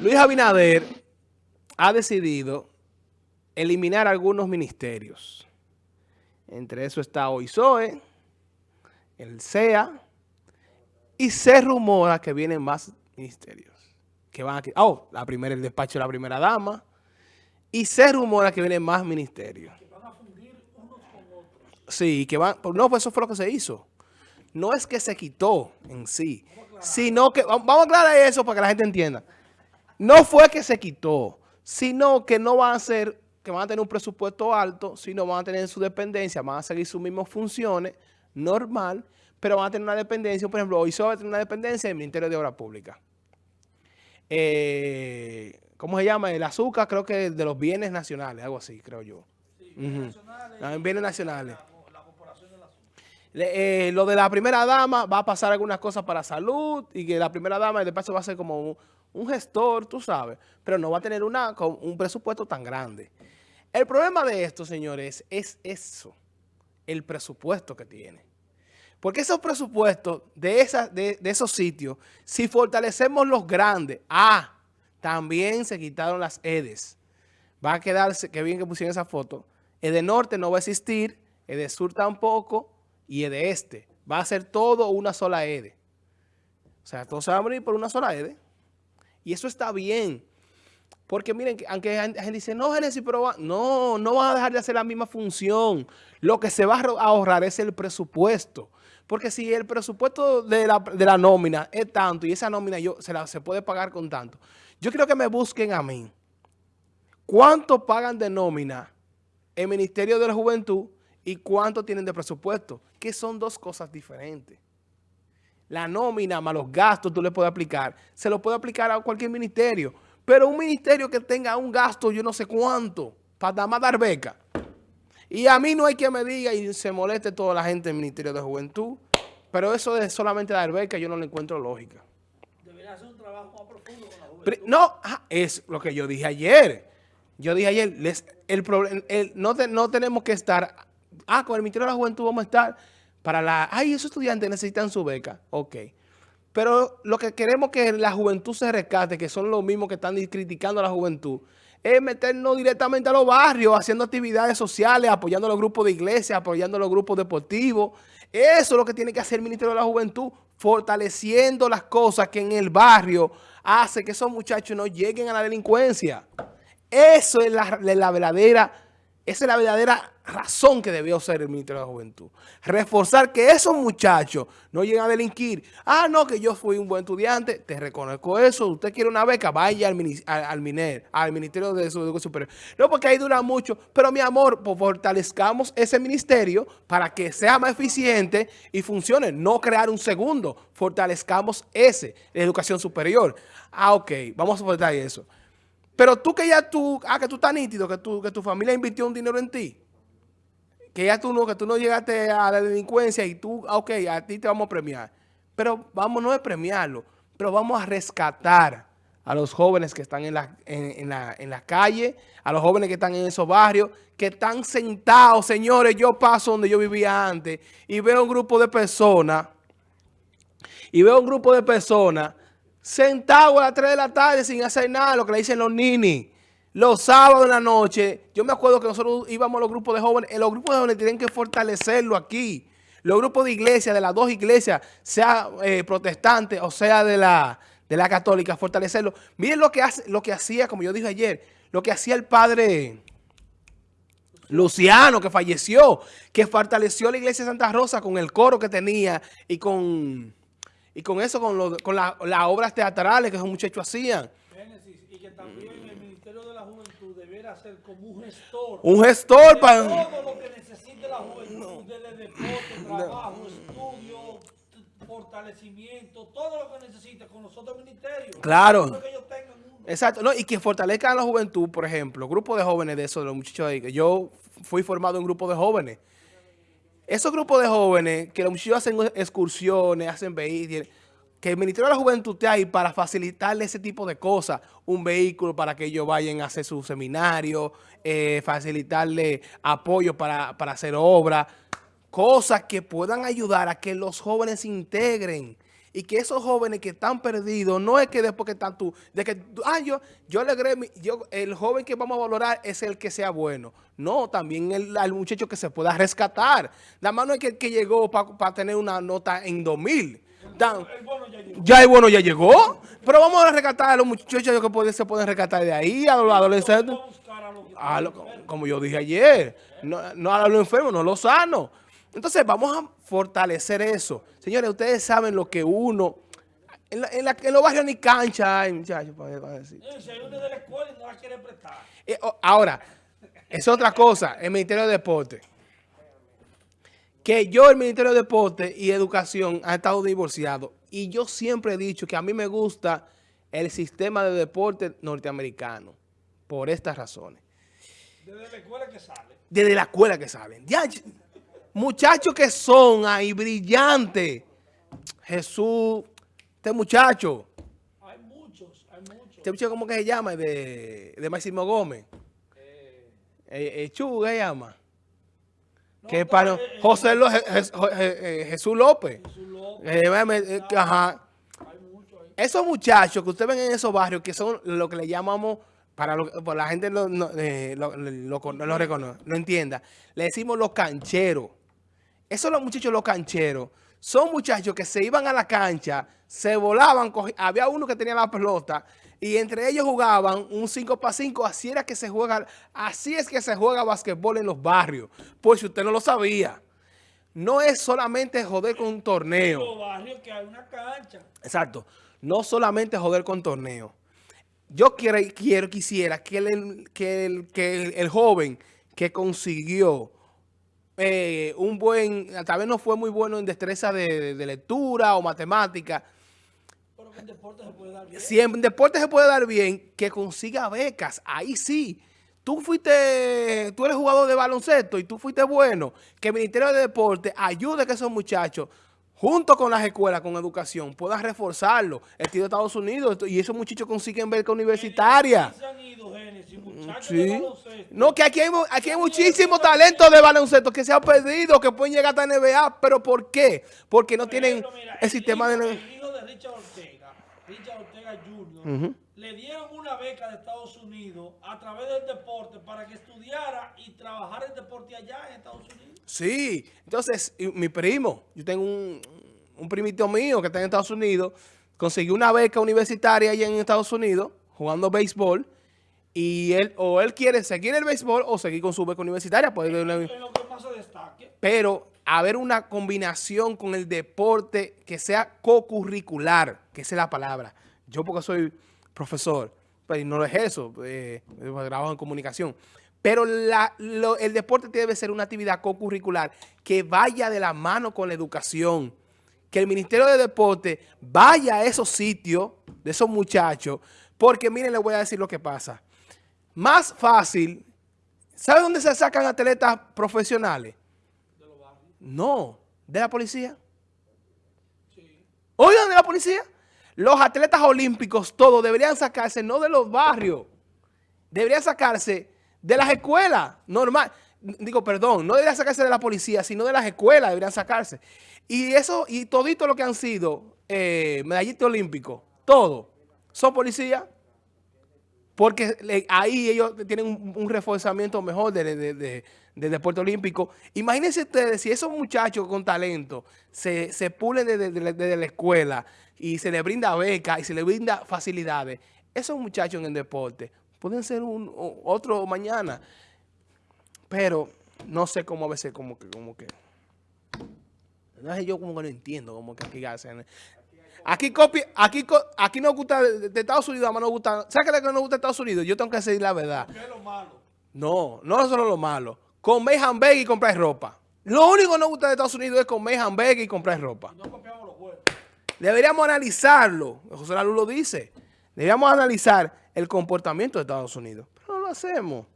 Luis Abinader ha decidido eliminar algunos ministerios. Entre eso está OISOE, el CEA, y se rumora que vienen más ministerios. Que van a, oh, la primera, el despacho de la primera dama, y se rumora que vienen más ministerios. Que van a fundir unos con otros. Sí, que van, no, pues eso fue lo que se hizo. No es que se quitó en sí, sino que, vamos a aclarar eso para que la gente entienda. No fue que se quitó, sino que no van a ser, que van a tener un presupuesto alto, sino van a tener su dependencia, van a seguir sus mismas funciones, normal, pero van a tener una dependencia, por ejemplo, hoy va a tener una dependencia del Ministerio de Obras Públicas. Eh, ¿Cómo se llama? El azúcar, creo que de los bienes nacionales, algo así, creo yo. Sí, bienes, nacionales, bienes nacionales. Eh, lo de la primera dama va a pasar algunas cosas para salud y que la primera dama de paso va a ser como un gestor, tú sabes, pero no va a tener una, un presupuesto tan grande. El problema de esto, señores, es eso, el presupuesto que tiene. Porque esos presupuestos de, de, esos sitios, si fortalecemos los grandes, ah, también se quitaron las EDES. Va a quedarse, qué bien que pusieron esa foto, EDE Norte no va a existir, EDE Sur tampoco, y EDE Este. Va a ser todo una sola EDE. O sea, todos se van a morir por una sola EDE. Y eso está bien. Porque miren, aunque la gente dice, no, Génesis, pero no, no van a dejar de hacer la misma función. Lo que se va a ahorrar es el presupuesto. Porque si el presupuesto de la, nómina es tanto y esa nómina yo, se, la, se puede pagar con tanto, yo quiero que me busquen a mí. ¿Cuánto pagan de nómina el Ministerio de la Juventud y cuánto tienen de presupuesto? Que son dos cosas diferentes la nómina más los gastos tú le puedes aplicar, se lo puede aplicar a cualquier ministerio. Pero un ministerio que tenga un gasto yo no sé cuánto, para nada más dar beca. Y a mí no hay que me diga y se moleste toda la gente del Ministerio de Juventud, pero eso de solamente dar beca yo no le encuentro lógica. Debería hacer un trabajo más profundo con la juventud. no, ah, es lo que yo dije ayer. Yo dije ayer, el, el, no, no tenemos que estar, ah, con el Ministerio de la Juventud vamos a estar para la, ay, esos estudiantes necesitan su beca. Ok. Pero lo que queremos que la juventud se rescate, que son los mismos que están criticando a la juventud, es meternos directamente a los barrios, haciendo actividades sociales, apoyando a los grupos de iglesia, apoyando a los grupos deportivos. Eso es lo que tiene que hacer el Ministerio de la Juventud, fortaleciendo las cosas que en el barrio hace que esos muchachos no lleguen a la delincuencia. Eso es la, la verdadera, esa es la verdadera razón que debió ser el Ministerio de la Juventud. Reforzar que esos muchachos no lleguen a delinquir. Ah, no, que yo fui un buen estudiante, te reconozco eso. Usted quiere una beca, vaya al, al, MINER, al Ministerio de Educación Superior. No, porque ahí dura mucho. Pero, mi amor, pues, fortalezcamos ese ministerio para que sea más eficiente y funcione. No crear un segundo. Fortalezcamos ese, la educación superior. Ah, ok, vamos a fortalecer eso. Pero tú que ya tú, ah, que tú estás nítido, que, tú, que tu familia invirtió un dinero en ti que ya tú no, que tú no llegaste a la delincuencia y tú, ah, ok, a ti te vamos a premiar. Pero vamos no es premiarlo, pero vamos a rescatar a los jóvenes que están en la, en, la, en la calle, a los jóvenes que están en esos barrios, que están sentados, señores, yo paso donde yo vivía antes y veo un grupo de personas, y veo un grupo de personas sentados a las 3 de la tarde sin hacer nada, lo que le dicen los ninis. Los sábados en la noche, yo me acuerdo que nosotros íbamos a los grupos de jóvenes, los grupos de jóvenes tienen que fortalecerlo aquí. Los grupos de iglesia, de las dos iglesias, sea eh, protestante o sea de la, de la católica, fortalecerlo. Miren lo que, hace, lo que hacía, como yo dije ayer, lo que hacía el padre Luciano, que falleció, que fortaleció la iglesia de Santa Rosa con el coro que tenía y con, y con eso, con, con las obras teatrales que esos muchachos hacían. y que también ser como un gestor. Un gestor para... Todo lo que necesite la juventud, desde deporte, trabajo, estudio, fortalecimiento, todo lo que necesite con los otros ministerios. Claro. Exacto, no, y que fortalezca a la juventud, por ejemplo, grupo de jóvenes de esos, de los muchachos ahí, yo fui formado en grupo de jóvenes. Esos grupos de jóvenes, que los muchachos hacen excursiones, hacen vehículos, que el Ministerio de la Juventud esté ahí para facilitarle ese tipo de cosas, un vehículo para que ellos vayan a hacer su seminario, eh, facilitarle apoyo para, hacer obras, cosas que puedan ayudar a que los jóvenes se integren y que esos jóvenes que están perdidos, no es que después que están tú, de que, ah, yo, yo alegré, yo, el joven que vamos a valorar es el que sea bueno. No, también el, muchacho que se pueda rescatar. Nada más no es que, que llegó para tener una nota en 2000. ya, el bueno ya llegó. Pero vamos a rescatar a los muchachos que se pueden rescatar de ahí, a los adolescentes. como yo dije ayer, no, no a los enfermos, no a los sanos. Entonces vamos a fortalecer eso. Señores, ustedes saben lo que uno... En, en, los barrios ni cancha hay, muchachos, para, decir. Si hay uno de la escuela y no la quiere prestar. Eh, ahora, es otra cosa, el Ministerio de Deporte. Que yo, el Ministerio de Deporte y Educación, ha estado divorciado. Y yo siempre he dicho que a mí me gusta el sistema de deporte norteamericano. Por estas razones. Desde la escuela que salen. Desde la escuela que salen. Ya, muchachos que son ahí brillantes. Jesús, este muchacho. Hay muchos, hay muchos. Este muchacho, ¿cómo que se llama? De, de Máximo Gómez. Eh, eh, eh Chu, ¿qué se llama? que para eh, José Jesús López. Jesús López. ajá. Esos muchachos que ustedes ven en esos barrios, que son lo que le llamamos para lo, la gente no, no, lo, lo, reconoce, no entienda, le decimos los cancheros. Esos los muchachos, los cancheros, son muchachos que se iban a la cancha, se volaban, había uno que tenía la pelota y entre ellos jugaban un 5 para 5, así era que se juega, así es que se juega basquetbol en los barrios, pues si usted no lo sabía. No es solamente joder con un torneo. En los barrios que hay una cancha. Exacto. No solamente joder con torneo. Yo quiero, quiero quisiera que el, que el, que el joven que consiguió eh, un buen, tal vez no fue muy bueno en destreza de, lectura o matemática. Pero que en deporte se puede dar bien. Si en deporte se puede dar bien, que consiga becas, ahí sí. Tú fuiste, tú eres jugador de baloncesto y tú fuiste bueno, que el Ministerio de Deporte ayude a que esos muchachos junto con las escuelas, con educación, puedan reforzarlo. El tío de Estados Unidos y esos muchachos consiguen beca universitaria. Sí. No, que aquí hay, aquí hay muchísimo talento de baloncesto que se ha perdido, que pueden llegar hasta NBA. ¿Pero por qué? Porque no tienen el, sistema de... El hijo de Richard Ortega, Jr., le dieron una beca de Estados Unidos a través del deporte para que estudiara y trabajara el deporte allá en Estados Unidos. Sí, entonces mi primo, yo tengo un, un primito mío que está en Estados Unidos, consiguió una beca universitaria allá en Estados Unidos jugando béisbol y él o él quiere seguir el béisbol o seguir con su beca universitaria. Pues, pero haber una combinación con el deporte que sea co-curricular, que sea la palabra. Yo porque soy profesor, pues no es eso, eh, trabajo en comunicación. Pero el deporte debe ser una actividad co-curricular que vaya de la mano con la educación. Que el Ministerio de Deporte vaya a esos sitios de esos muchachos. Porque miren, les voy a decir lo que pasa. Más fácil, ¿sabe dónde se sacan atletas profesionales? De los barrios. No, de la policía. Sí. Oigan, de la policía. Los atletas olímpicos, todos deberían sacarse no de los barrios, deberían sacarse de las escuelas, normal. Digo, perdón, no deberían sacarse de la policía, sino de las escuelas deberían sacarse. Y eso, y todito lo que han sido eh, medallistas olímpicos, todo, son policías. Porque ahí ellos tienen un, reforzamiento mejor del deporte olímpico. Imagínense ustedes si esos muchachos con talento se, se pulen desde, la escuela y se les brinda beca y se les brinda facilidades, esos muchachos en el deporte pueden ser un, otro mañana. Pero no sé cómo a veces como que... Como que no sé, yo como que no entiendo como que aquí hacen. Aquí copia, aquí, aquí nos gusta de, Estados Unidos, además nos gusta. ¿Sabes qué que nos gusta de Estados Unidos? Yo tengo que decir la verdad. ¿Qué es lo malo? No, no solo lo malo. Comer hamburgues y comprar ropa. Lo único que nos gusta de Estados Unidos es comer hamburgues y comprar ropa. No copiamos los. Deberíamos analizarlo. José Lalu lo dice. Deberíamos analizar el comportamiento de Estados Unidos. Pero no lo hacemos.